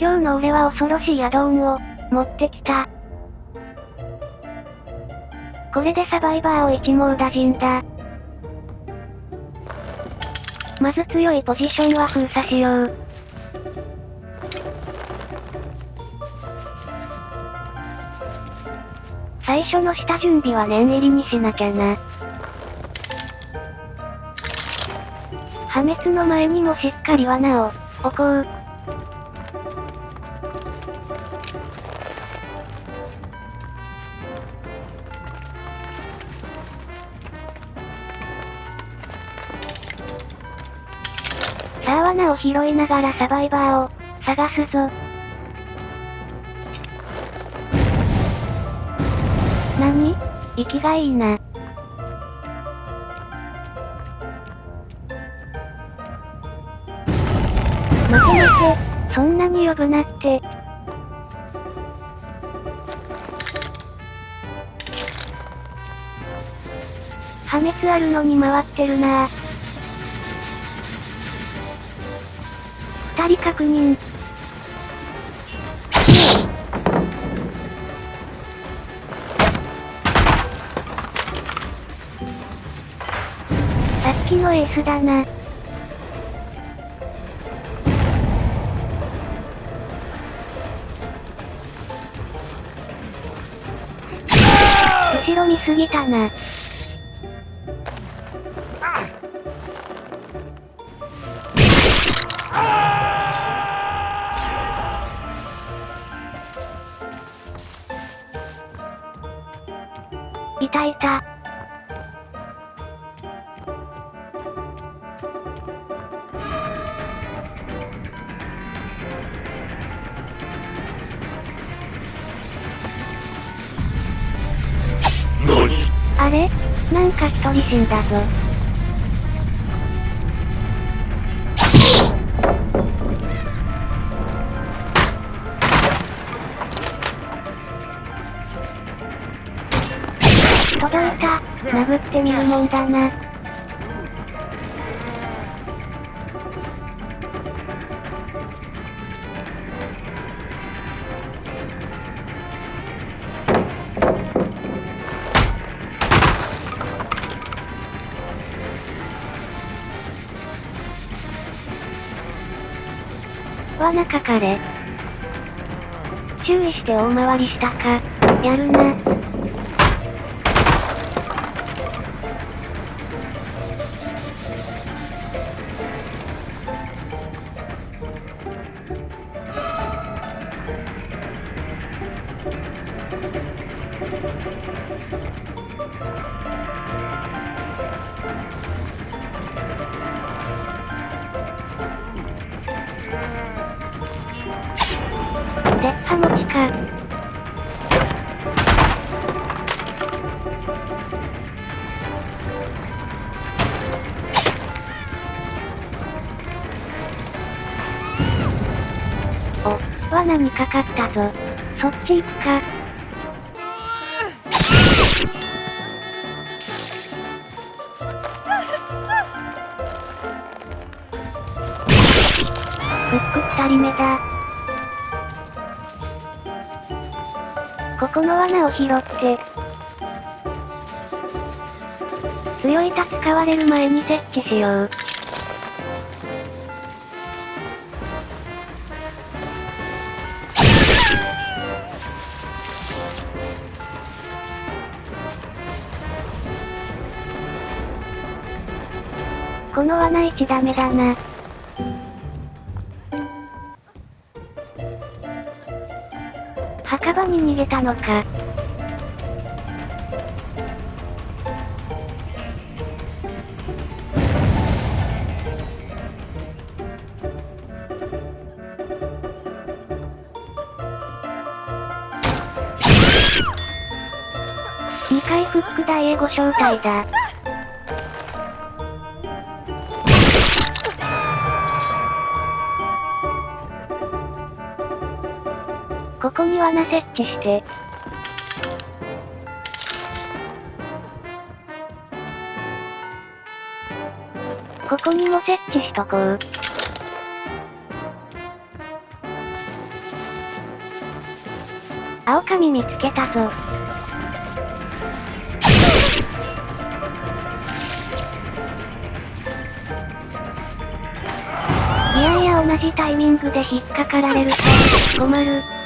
今日の俺は恐ろしいアドオンを、持ってきた。これでサバイバーを一網打尽だ。まず強いポジションは封鎖しよう。最初の下準備は念入りにしなきゃな。破滅の前にもしっかり罠を、置こう。さあ罠を拾いながらサバイバーを、探すぞ。何？息がいいな。待て待て、そんなに呼ぶなって。破滅あるのに回ってるな二人確認。さっきのエースだな。後ろ見すぎたな。いたいた。あれ？なんか一人死んだぞ。んだな。罠かかれ。注意して大回りしたか。やるな。鉄破持ちか。お、罠にかかったぞ。そっち行くか。フック二人目だ。ここの罠を拾って。強いタ使われる前に設置しよう。この罠1ダメだな。に逃げたのか。2回フック大英語招待だ。ここに罠設置して。ここにも設置しとこう。青髪見つけたぞ。いやいや同じタイミングで引っかかられると、困る。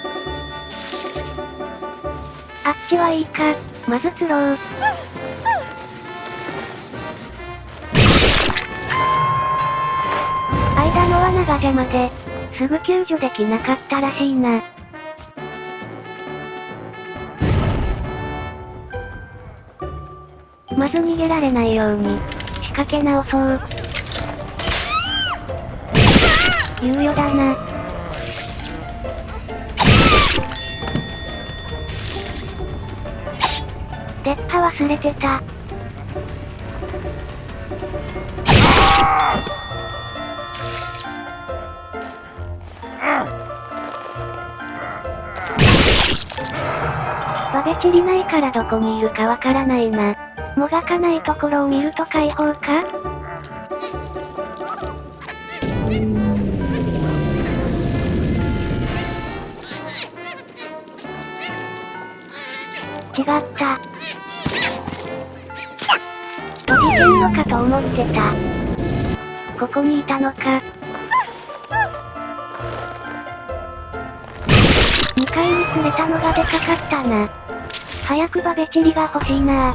あっちはいいか、まず釣ろう。間の罠が邪魔で、すぐ救助できなかったらしいな。まず逃げられないように、仕掛け直そう。猶予だな。出っ歯忘れてた。バベチリないからどこにいるかわからないな。もがかないところを見ると解放か？違った。閉じてんのかと思ってた。ここにいたのか。2階に釣れたのがでかかったな。早くバベチリが欲しいな